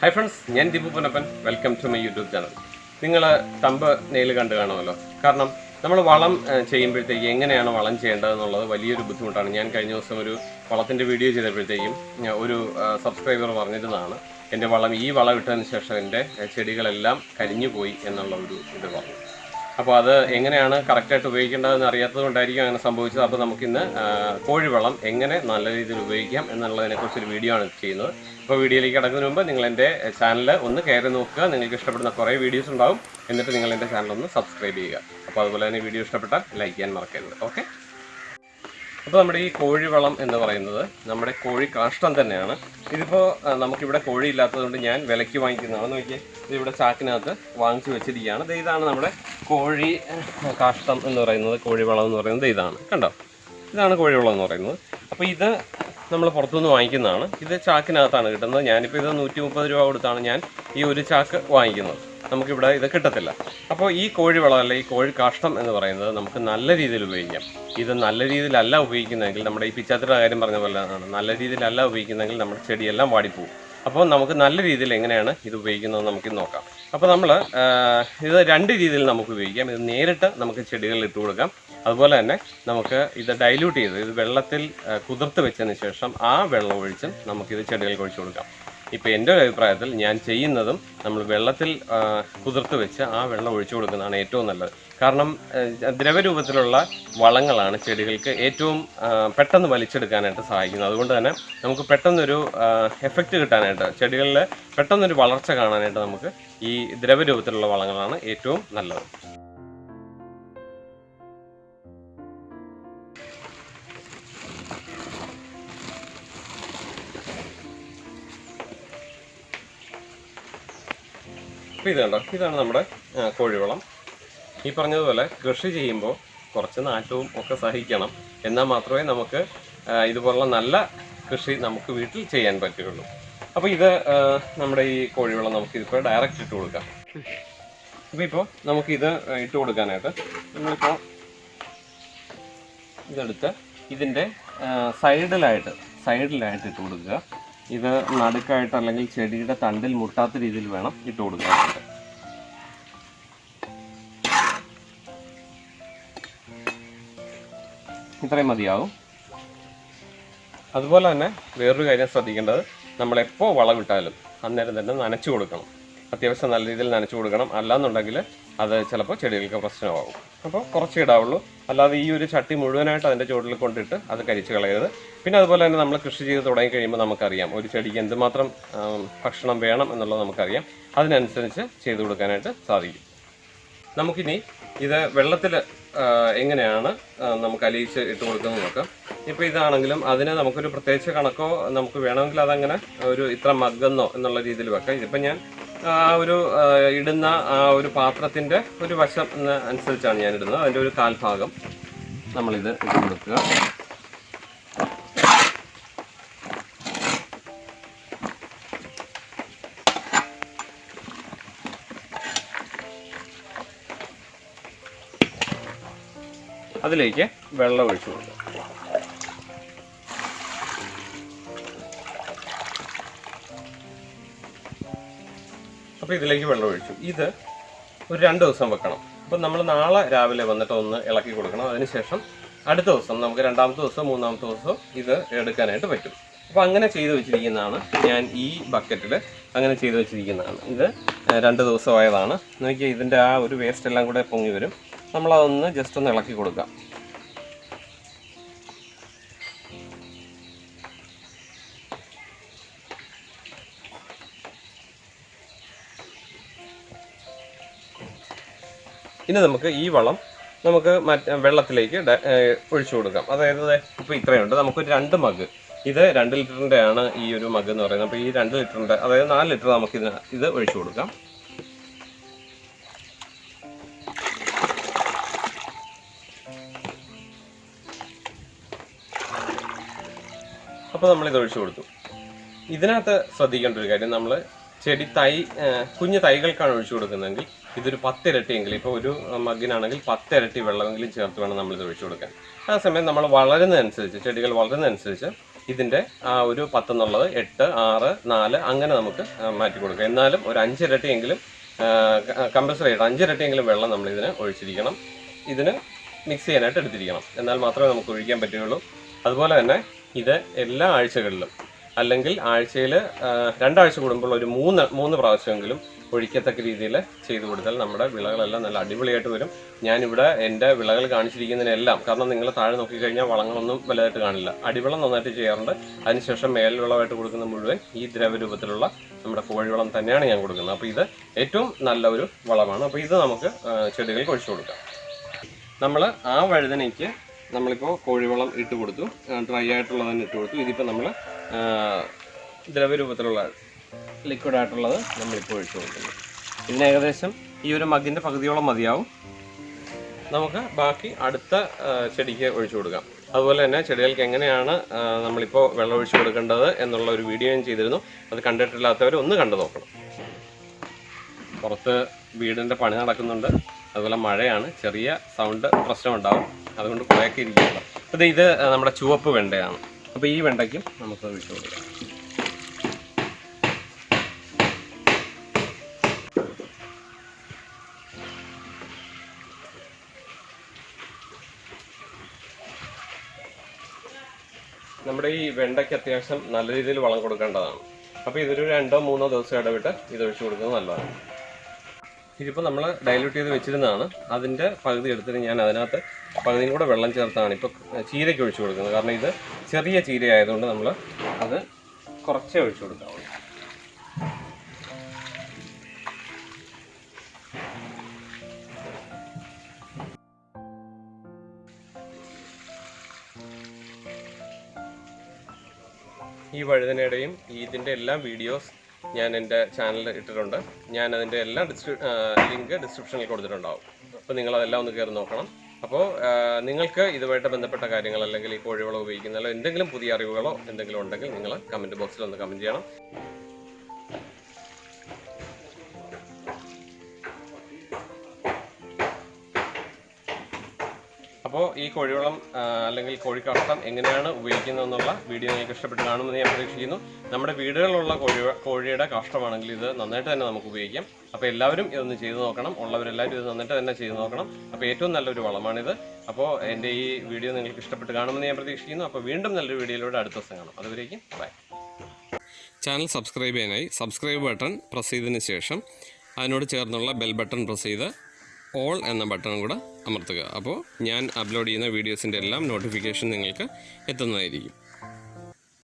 Hi friends ഞാൻ Deepu Punappan welcome to my YouTube channel നിങ്ങൾ thumbnail കണ്ടു കാണുമല്ലോ. കാരണം നമ്മൾ വളം ചെയ്യുമ്പോഴത്തേക്ക് എങ്ങനെയാണ് വളം ചെയ്യേണ്ടതെന്നുള്ളത് വലിയൊരു ബുദ്ധിമുട്ടാണ്. ഞാൻ കഴിഞ്ഞ ദിവസം ഒരു വളത്തിന്റെ വീഡിയോ ചെയ്തപ്പോഴത്തേക്കും ഒരു സബ്സ്ക്രൈബർ പറഞ്ഞിരുന്നതാണ്. എന്റെ വളം ഈ വളം ഇട്ടതിന് ശേഷം എന്റെ ചെടികളെല്ലാം കരിഞ്ഞു പോയി എന്നുള്ള ഒരു ഇത് പറഞ്ഞു. അപ്പോൾ അത് എങ്ങനെയാണ് കറക്റ്റായിട്ട് ഉപയോഗിക്കേണ്ടതെന്ന് അറിയാത്തത് കൊണ്ടായിരിക്കും അങ്ങനെ സംഭവിച്ചത്. അപ്പോൾ നമുക്കിന്ന് കോഴിവെള്ളം കോഴിവളം എങ്ങനെ നല്ല രീതിയിൽ ഉപയോഗിക്കാം എന്നുള്ളതിനെക്കുറിച്ചൊരു വീഡിയോ ആണ് ചെയ്യുന്നത്. അപ്പോൾ വീഡിയോയിലേക്ക് കിടക്കുന്നതിന് മുമ്പ് നിങ്ങൾ എന്റെ ചാനൽ ഒന്ന് കയറി നോക്കുക. നിങ്ങൾക്ക് ഇഷ്ടപ്പെടുന്ന കുറേ വീഡിയോസ് ഉണ്ടാവും. എന്നിട്ട് നിങ്ങൾ എന്റെ ചാനൽ ഒന്ന് സബ്സ്ക്രൈബ് ചെയ്യുക. അപ്പോൾ അതുപോലെ തന്നെ വീഡിയോ ഇഷ്ടപ്പെട്ടാൽ ലൈക്ക് ചെയ്യാൻ മറക്കരുത്. ഓക്കെ അപ്പോൾ നമ്മുടെ ഈ കോഴിവളം എന്ന് പറയുന്നത് നമ്മുടെ കോഴി കാഷ്ടം തന്നെയാണ്. ഇതിപ്പോൾ നമുക്കിവിടെ കോഴി ഇല്ലാത്തതുകൊണ്ട് ഞാൻ വിലയ്ക്ക് വാങ്ങിക്കുന്നതാണ്. നോക്കിയാൽ ഇതിവിടെ ചാക്കിനകത്ത് വാങ്ങിച്ചു വെച്ചിരിക്കുകയാണ്. ഇതാണ് നമ്മുടെ കോഴി കാഷ്ടം എന്ന് പറയുന്നത് കോഴിവളം എന്ന് പറയുന്നത് ഇതാണ്. കണ്ടോ? ഇതാണ് കോഴിവളം എന്ന് പറയുന്നത്. അപ്പോൾ ഇത് നമ്മൾ പുറത്തുനിന്ന് വാങ്ങിക്കുന്നതാണ്. ഇത് ചാക്കിനകത്താണ് കിട്ടുന്നത്. ഞാനിപ്പോൾ ഇത് നൂറ്റി മുപ്പത് രൂപ കൊടുത്താണ് ഞാൻ ഈ ഒരു ചാക്ക് വാങ്ങിക്കുന്നത്. നമുക്കിവിടെ ഇത് കിട്ടത്തില്ല. അപ്പോൾ ഈ കോഴിവളം അല്ല ഈ കോഴി കാഷ്ടം എന്ന് പറയുന്നത് നമുക്ക് നല്ല രീതിയിൽ ഉപയോഗിക്കാം. ഇത് നല്ല രീതിയിലല്ല ഉപയോഗിക്കുന്നതെങ്കിൽ നമ്മുടെ ഈ പിച്ചാത്തിയുടെ കാര്യം പറഞ്ഞ പോലെ നല്ല രീതിയിലല്ല ഉപയോഗിക്കുന്നതെങ്കിൽ നമ്മുടെ ചെടിയെല്ലാം വാടിപ്പോവും. അപ്പോൾ നമുക്ക് നല്ല രീതിയിൽ എങ്ങനെയാണ് ഇത് ഉപയോഗിക്കുന്നത് നമുക്ക് നോക്കാം. അപ്പോൾ നമ്മൾ ഇത് രണ്ട് രീതിയിൽ നമുക്ക് ഉപയോഗിക്കാം. ഇത് നേരിട്ട് നമുക്ക് ചെടികളിൽ ഇട്ട് കൊടുക്കാം. അതുപോലെ തന്നെ നമുക്ക് ഇത് ഡൈല്യൂട്ട് ചെയ്ത് ഇത് വെള്ളത്തിൽ കുതിർത്ത് വെച്ചതിന് ശേഷം ആ വെള്ളം ഒഴിച്ച് നമുക്കിത് ചെടികൾക്ക് ഒഴിച്ചു കൊടുക്കാം. ഇപ്പോൾ എന്റെ ഒരു അഭിപ്രായത്തിൽ ഞാൻ ചെയ്യുന്നതും നമ്മൾ വെള്ളത്തിൽ കുതിർത്ത് വെച്ച് ആ വെള്ളം ഒഴിച്ചു കൊടുക്കുന്നതാണ് ഏറ്റവും നല്ലത്. കാരണം ദ്രവരൂപത്തിലുള്ള വളങ്ങളാണ് ചെടികൾക്ക് ഏറ്റവും പെട്ടെന്ന് വലിച്ചെടുക്കാനായിട്ട് സഹായിക്കുന്നത്. അതുകൊണ്ട് തന്നെ നമുക്ക് പെട്ടെന്നൊരു എഫക്റ്റ് കിട്ടാനായിട്ട് ചെടികളിൽ പെട്ടെന്നൊരു വളർച്ച കാണാനായിട്ട് നമുക്ക് ഈ ദ്രവരൂപത്തിലുള്ള വളങ്ങളാണ് ഏറ്റവും നല്ലത്. അപ്പോൾ ഇത് കണ്ടോ? ഇതാണ് നമ്മുടെ കോഴിവളം. ഈ പറഞ്ഞതുപോലെ കൃഷി ചെയ്യുമ്പോൾ കുറച്ച് നാറ്റവും ഒക്കെ സഹിക്കണം. എന്നാൽ മാത്രമേ നമുക്ക് ഇതുപോലുള്ള നല്ല കൃഷി നമുക്ക് വീട്ടിൽ ചെയ്യാൻ പറ്റുകയുള്ളൂ. അപ്പോൾ ഇത് നമ്മുടെ ഈ കോഴിവെള്ളം നമുക്ക് ഇതിപ്പോൾ ഡയറക്റ്റ് ഇട്ട് കൊടുക്കാം. അപ്പോൾ ഇപ്പോൾ ഇത് ഇട്ട് കൊടുക്കാനായിട്ട് നമ്മളിപ്പോൾ ഇതെടുത്ത് ഇതിന്റെ സൈഡിലായിട്ട് സൈഡിലായിട്ട് ഇട്ട് കൊടുക്കുക. ഇത് നടുക്കായിട്ട് അല്ലെങ്കിൽ ചെടിയുടെ തണ്ടിൽ മുട്ടാത്ത രീതിയിൽ വേണം ഇട്ട് കൊടുക്കാനായിട്ട്. ഇത്രയും മതിയാവും. അതുപോലെ തന്നെ വേറൊരു കാര്യം ശ്രദ്ധിക്കേണ്ടത് നമ്മളെപ്പോൾ വളവിട്ടാലും അന്നേരം തന്നെ നനച്ചു കൊടുക്കണം. അത്യാവശ്യം നല്ല രീതിയിൽ നനച്ചു കൊടുക്കണം. അല്ലാന്നുണ്ടെങ്കിൽ അത് ചിലപ്പോൾ ചെടികൾക്ക് പ്രശ്നമാകും. അപ്പോൾ കുറച്ച് ഇടാവുള്ളൂ. അല്ലാതെ ഈ ഒരു ചട്ടി മുഴുവനായിട്ട് അതിന്റെ ചുവട്ടിൽ കൊണ്ടിട്ട് അത് കരിച്ച് കളയരുത്. പിന്നെ അതുപോലെ തന്നെ നമ്മൾ കൃഷി ചെയ്ത് തുടങ്ങി കഴിയുമ്പോൾ നമുക്കറിയാം ഒരു ചെടിക്ക് എന്തുമാത്രം ഭക്ഷണം വേണം എന്നുള്ളത് നമുക്കറിയാം. അതിനനുസരിച്ച് ചെയ്തു കൊടുക്കാനായിട്ട് സാധിക്കും. നമുക്കിനി ഇത് വെള്ളത്തിൽ എങ്ങനെയാണ് നമുക്ക് അലിയിച്ച് ഇട്ട് കൊടുക്കുന്നത് നോക്കാം. ഇപ്പോൾ ഇതാണെങ്കിലും അതിന് നമുക്കൊരു പ്രത്യേകിച്ച് കണക്കോ നമുക്ക് വേണമെങ്കിൽ അതങ്ങനെ ഒരു ഇത്ര മഗ്ഗെന്നോ എന്നുള്ള രീതിയിൽ വെക്കാം. ഇതിപ്പോൾ ഞാൻ ആ ഒരു ഇടുന്ന ആ ഒരു പാത്രത്തിന്റെ ഒരു വശം അനുസരിച്ചാണ് ഞാൻ ഇടുന്നത്. അതിന്റെ ഒരു കാൽഭാഗം നമ്മളിത് ഇട്ട് കൊടുക്കുക. അതിലേക്ക് വെള്ളം ഒഴിച്ചു കൊടുക്കുക. അപ്പോൾ ഇതിലേക്ക് വെള്ളം ഒഴിച്ചു. ഇത് ഒരു രണ്ട് ദിവസം വെക്കണം. അപ്പോൾ നമ്മൾ നാളെ രാവിലെ വന്നിട്ട് ഒന്ന് ഇളക്കി കൊടുക്കണം. അതിനുശേഷം അടുത്ത ദിവസം നമുക്ക് രണ്ടാമത്തെ ദിവസം മൂന്നാമത്തെ ദിവസം ഇത് എടുക്കാനായിട്ട് പറ്റും. അപ്പോൾ അങ്ങനെ ചെയ്തു വെച്ചിരിക്കുന്നതാണ് ഞാൻ ഈ ബക്കറ്റിൽ അങ്ങനെ ചെയ്തു വെച്ചിരിക്കുന്നതാണ്. ഇത് രണ്ട് ദിവസമായതാണ്. നോക്കിയാൽ ഇതിന്റെ ആ ഒരു വേസ്റ്റ് എല്ലാം കൂടെ പൊങ്ങി വരും. നമ്മളതൊന്ന് ജസ്റ്റ് ഒന്ന് ഇളക്കി കൊടുക്കാം. ഇനി നമുക്ക് ഈ വളം നമുക്ക് മറ്റേ വെള്ളത്തിലേക്ക് ഒഴിച്ചു കൊടുക്കാം. അതായത് ഇപ്പോൾ ഇത്രയുണ്ട്. നമുക്കൊരു രണ്ട് മഗ്. ഇത് രണ്ട് ലിറ്ററിന്റെ ആണ് ഈ ഒരു മഗ് എന്ന് പറയുന്നത്. അപ്പോൾ ഈ രണ്ട് ലിറ്ററിന്റെ അതായത് നാല് ലിറ്റർ നമുക്ക് ഇത് ഒഴിച്ചു കൊടുക്കാം. അപ്പോൾ നമ്മൾ ഇത് ഒഴിച്ചു കൊടുത്തു. ഇതിനകത്ത് ശ്രദ്ധിക്കേണ്ട ഒരു കാര്യം നമ്മൾ ചെടി തൈ കുഞ്ഞു തൈകൾക്കാണ് ഒഴിച്ചു കൊടുക്കുന്നതെങ്കിൽ ഇതൊരു പത്തിരട്ടിയെങ്കിലും ഇപ്പോൾ ഒരു മഗ്ഗിനാണെങ്കിൽ പത്തിരട്ടി വെള്ളമെങ്കിലും ചേർത്ത് വേണം നമ്മൾ ഇത് ഒഴിച്ചു കൊടുക്കാൻ. ആ സമയം നമ്മൾ വളരുന്നതനുസരിച്ച് ചെടികൾ വളരുന്നതനുസരിച്ച് ഇതിന്റെ ആ ഒരു പത്തെന്നുള്ളത് എട്ട് ആറ് നാല് അങ്ങനെ നമുക്ക് മാറ്റി കൊടുക്കാം. എന്നാലും ഒരു അഞ്ചിരട്ടിയെങ്കിലും കമ്പൽസറി ആയിട്ട് അഞ്ചിരട്ടിയെങ്കിലും വെള്ളം നമ്മൾ ഇതിന് ഒഴിച്ചിരിക്കണം. ഇതിന് മിക്സ് ചെയ്യാനായിട്ട് എടുത്തിരിക്കണം. എന്നാൽ മാത്രമേ നമുക്ക് ഒഴിക്കാൻ പറ്റുകയുള്ളൂ. അതുപോലെ തന്നെ ഇത് എല്ലാ ആഴ്ചകളിലും അല്ലെങ്കിൽ ആഴ്ചയിൽ രണ്ടാഴ്ച കൂടുമ്പോൾ ഒരു മൂന്ന് മൂന്ന് പ്രാവശ്യമെങ്കിലും ഒഴിക്കത്തക്ക രീതിയിൽ ചെയ്തു കൊടുത്താൽ നമ്മുടെ വിളകളെല്ലാം നല്ല അടിപൊളിയായിട്ട് വരും. ഞാനിവിടെ എന്റെ വിളകൾ കാണിച്ചിരിക്കുന്നതിനെല്ലാം കാരണം നിങ്ങൾ താഴെ നോക്കിക്കഴിഞ്ഞാൽ വളങ്ങളൊന്നും വലുതായിട്ട് കാണില്ല. അടിവളം നന്നായിട്ട് ചെയ്യാറുണ്ട്. അതിനുശേഷം മേൽവിളമായിട്ട് കൊടുക്കുന്ന മുഴുവൻ ഈ ദ്രവരൂപത്തിലുള്ള നമ്മുടെ കോഴിവളം തന്നെയാണ് ഞാൻ കൊടുക്കുന്നത്. അപ്പോൾ ഇത് ഏറ്റവും നല്ല ഒരു വളമാണ്. അപ്പോൾ ഇത് നമുക്ക് ചെടികൾക്ക് ഒഴിച്ചു കൊടുക്കാം. നമ്മൾ ആ വഴുതനയ്ക്ക് നമ്മളിപ്പോൾ കോഴിവളം ഇട്ട് കൊടുത്തു. ഡ്രൈ ആയിട്ടുള്ളത് തന്നെ ഇട്ട് കൊടുത്തു. ഇതിപ്പോൾ നമ്മൾ ദ്രവരൂപത്തിലുള്ള ലിക്വിഡ് ആയിട്ടുള്ളത് നമ്മളിപ്പോൾ ഒഴിച്ചു കൊടുക്കുന്നു. ഇതിന് ഏകദേശം ഈ ഒരു മഗിന്റെ പകുതിയോളം മതിയാവും. നമുക്ക് ബാക്കി അടുത്ത ചെടിക്ക് ഒഴിച്ചു കൊടുക്കാം. അതുപോലെ തന്നെ ചെടികൾക്ക് എങ്ങനെയാണ് നമ്മളിപ്പോൾ വെള്ളം ഒഴിച്ചു കൊടുക്കേണ്ടത് എന്നുള്ള ഒരു വീഡിയോ ഞാൻ ചെയ്തിരുന്നു. അത് കണ്ടിട്ടില്ലാത്തവർ ഒന്ന് കണ്ടു നോക്കണം. പുറത്ത് വീടിന്റെ പണി നടക്കുന്നുണ്ട്. അതുപോലെ മഴയാണ്. ചെറിയ സൗണ്ട് പ്രശ്നമുണ്ടാവും. അതുകൊണ്ട് കുറേയൊക്കെ ഇരിക്കുകയുള്ളൂ അപ്പോൾ ഇത് നമ്മുടെ ചുവപ്പ് വെണ്ടയാണ്. അപ്പോൾ ഈ വെണ്ടയ്ക്കും നമുക്ക് വിട്ടു കൊടുക്കാം. നമ്മുടെ ഈ വെണ്ടയ്ക്ക് അത്യാവശ്യം നല്ല രീതിയിൽ വളം കൊടുക്കേണ്ടതാണ്. അപ്പോൾ ഇതൊരു രണ്ടോ മൂന്നോ ദിവസം ഇടവിട്ട് ഇത് ഒഴിച്ചു കൊടുക്കുന്നത് നല്ലതാണ്. ഇതിപ്പോൾ നമ്മൾ ഡൈല്യൂട്ട് ചെയ്ത് വെച്ചിരുന്നതാണ്. അതിന്റെ പകുതി എടുത്തിട്ട് ഞാൻ അതിനകത്ത് പകുതിയും കൂടെ വെള്ളം ചേർത്താണ് ഇപ്പോൾ ചീരയ്ക്ക് ഒഴിച്ചു കൊടുക്കുന്നത്. കാരണം ഇത് ചെറിയ ചീര ആയതുകൊണ്ട് നമ്മൾ അത് കുറച്ചേ ഒഴിച്ചു കൊടുക്കാവുള്ളൂ. ഈ വഴുതനയുടെയും ഇതിന്റെ എല്ലാം വീഡിയോസ് ഞാൻ എന്റെ ചാനലിൽ ഇട്ടിട്ടുണ്ട്. ഞാൻ അതിന്റെ എല്ലാ ഡിസ്ക്രി ലിങ്ക് ഡിസ്ക്രിപ്ഷനിൽ കൊടുത്തിട്ടുണ്ടാവും. അപ്പോൾ നിങ്ങളതെല്ലാം ഒന്ന് കയറി നോക്കണം. അപ്പോൾ നിങ്ങൾക്ക് ഇതുമായിട്ട് ബന്ധപ്പെട്ട കാര്യങ്ങൾ അല്ലെങ്കിൽ ഈ കോഴിവളം ഉപയോഗിക്കുന്നതിലോ എന്തെങ്കിലും പുതിയ അറിവുകളോ എന്തെങ്കിലും ഉണ്ടെങ്കിൽ നിങ്ങൾ കമന്റ് ബോക്സിൽ ഒന്ന് കമന്റ് ചെയ്യണം. അപ്പോൾ ഈ കോഴിവളം അല്ലെങ്കിൽ കോഴിക്കഷ്ടം എങ്ങനെയാണ് ഉപയോഗിക്കുന്നത് എന്നുള്ള വീഡിയോ നിങ്ങൾക്ക് ഇഷ്ടപ്പെട്ട് കാണുമെന്ന് ഞാൻ പ്രതീക്ഷിക്കുന്നു. നമ്മുടെ വീടുകളിലുള്ള കോഴി കോഴിയുടെ കഷ്ടമാണെങ്കിൽ ഇത് നന്നായിട്ട് തന്നെ നമുക്ക് ഉപയോഗിക്കാം. അപ്പോൾ എല്ലാവരും ഇതൊന്ന് ചെയ്തു നോക്കണം. ഉള്ളവരെല്ലാവരും ഇത് നന്നായിട്ട് തന്നെ ചെയ്തു നോക്കണം. അപ്പോൾ ഏറ്റവും നല്ലൊരു വളമാണിത്. അപ്പോൾ എന്റെ ഈ വീഡിയോ നിങ്ങൾക്ക് ഇഷ്ടപ്പെട്ട് കാണുമെന്ന് ഞാൻ പ്രതീക്ഷിക്കുന്നു. അപ്പോൾ വീണ്ടും നല്ലൊരു വീഡിയോയിലൂടെ അടുത്ത ദിവസം കാണാം. അതുവരേക്കും ബൈ ചാനൽ സബ്സ്ക്രൈബ് ചെയ്യാനായി. സബ്സ്ക്രൈബ് ബട്ടൺ പ്രസ് ചെയ്തതിന് ശേഷം അതിനോട് ചേർന്നുള്ള ബെൽ ബട്ടൺ പ്രസ് ചെയ്ത് ഓൾ എന്ന ബട്ടണും കൂടെ അമർത്തുക. അപ്പോൾ ഞാൻ അപ്ലോഡ് ചെയ്യുന്ന വീഡിയോസിന്റെ എല്ലാം നോട്ടിഫിക്കേഷൻ നിങ്ങൾക്ക് എത്തുന്നതായിരിക്കും.